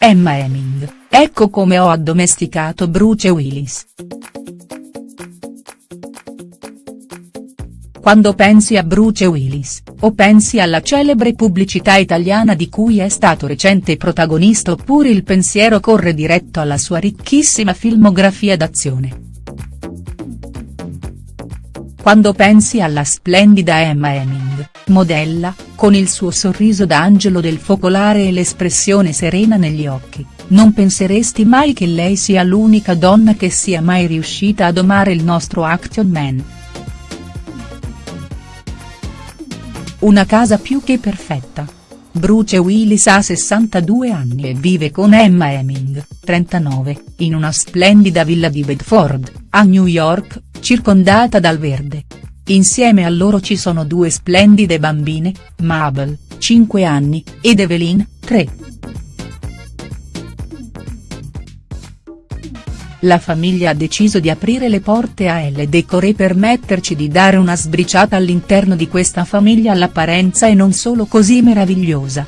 Emma Heming, ecco come ho addomesticato Bruce Willis. Quando pensi a Bruce Willis, o pensi alla celebre pubblicità italiana di cui è stato recente protagonista oppure il pensiero corre diretto alla sua ricchissima filmografia d'azione. Quando pensi alla splendida Emma Heming, modella, con il suo sorriso da angelo del focolare e l'espressione serena negli occhi, non penseresti mai che lei sia l'unica donna che sia mai riuscita a domare il nostro action man. Una casa più che perfetta. Bruce Willis ha 62 anni e vive con Emma Heming, 39, in una splendida villa di Bedford, a New York, circondata dal verde. Insieme a loro ci sono due splendide bambine, Mabel, 5 anni, ed Evelyn, 3. La famiglia ha deciso di aprire le porte a Elle Decoré per permetterci di dare una sbriciata all'interno di questa famiglia all'apparenza e non solo così meravigliosa.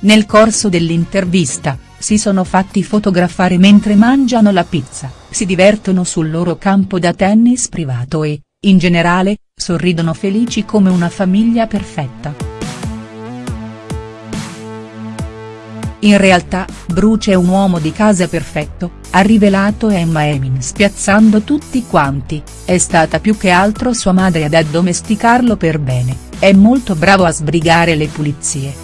Nel corso dell'intervista, si sono fatti fotografare mentre mangiano la pizza, si divertono sul loro campo da tennis privato e, in generale, sorridono felici come una famiglia perfetta. In realtà, Bruce è un uomo di casa perfetto, ha rivelato Emma Emin spiazzando tutti quanti, è stata più che altro sua madre ad addomesticarlo per bene, è molto bravo a sbrigare le pulizie.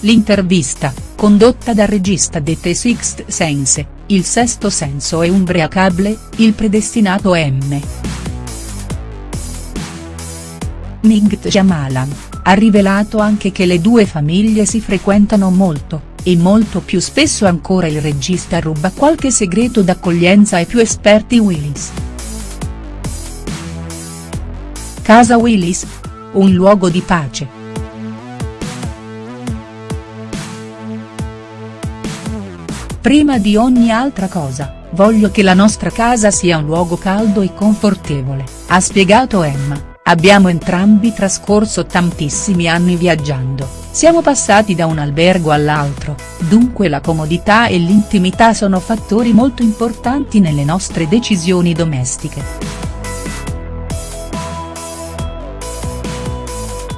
L'intervista, condotta dal regista di The Sixth Sense, Il sesto senso è umbriacable, il predestinato M. Night Jamalan ha rivelato anche che le due famiglie si frequentano molto, e molto più spesso ancora il regista ruba qualche segreto d'accoglienza ai più esperti Willis. Casa Willis? Un luogo di pace. Prima di ogni altra cosa, voglio che la nostra casa sia un luogo caldo e confortevole, ha spiegato Emma. Abbiamo entrambi trascorso tantissimi anni viaggiando, siamo passati da un albergo all'altro, dunque la comodità e l'intimità sono fattori molto importanti nelle nostre decisioni domestiche.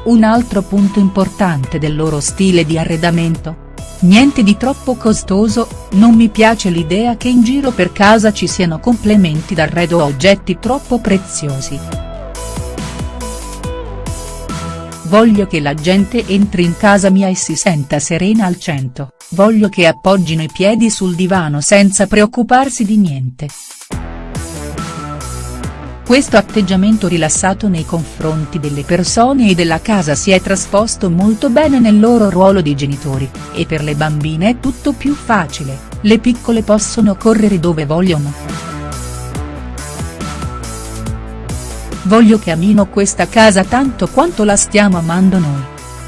Un altro punto importante del loro stile di arredamento? Niente di troppo costoso, non mi piace l'idea che in giro per casa ci siano complementi d'arredo o oggetti troppo preziosi. Voglio che la gente entri in casa mia e si senta serena al cento, voglio che appoggino i piedi sul divano senza preoccuparsi di niente. Questo atteggiamento rilassato nei confronti delle persone e della casa si è trasposto molto bene nel loro ruolo di genitori, e per le bambine è tutto più facile, le piccole possono correre dove vogliono. Voglio che amino questa casa tanto quanto la stiamo amando noi.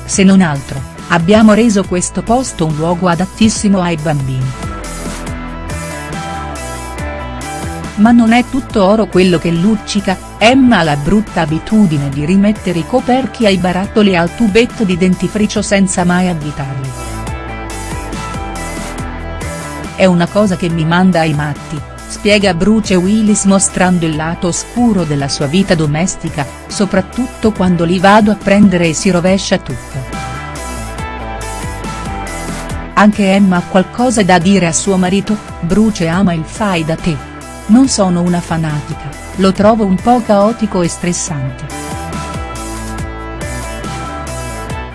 Se non altro, abbiamo reso questo posto un luogo adattissimo ai bambini. Ma non è tutto oro quello che luccica, Emma ha la brutta abitudine di rimettere i coperchi ai barattoli al tubetto di dentifricio senza mai avvitarli. È una cosa che mi manda ai matti, spiega Bruce Willis mostrando il lato oscuro della sua vita domestica, soprattutto quando li vado a prendere e si rovescia tutto. Anche Emma ha qualcosa da dire a suo marito, Bruce ama il fai da te. Non sono una fanatica, lo trovo un po' caotico e stressante.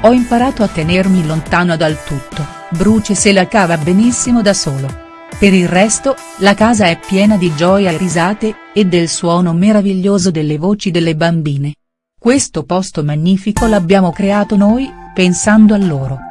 Ho imparato a tenermi lontano dal tutto, Bruce se la cava benissimo da solo. Per il resto, la casa è piena di gioia e risate, e del suono meraviglioso delle voci delle bambine. Questo posto magnifico l'abbiamo creato noi, pensando a loro.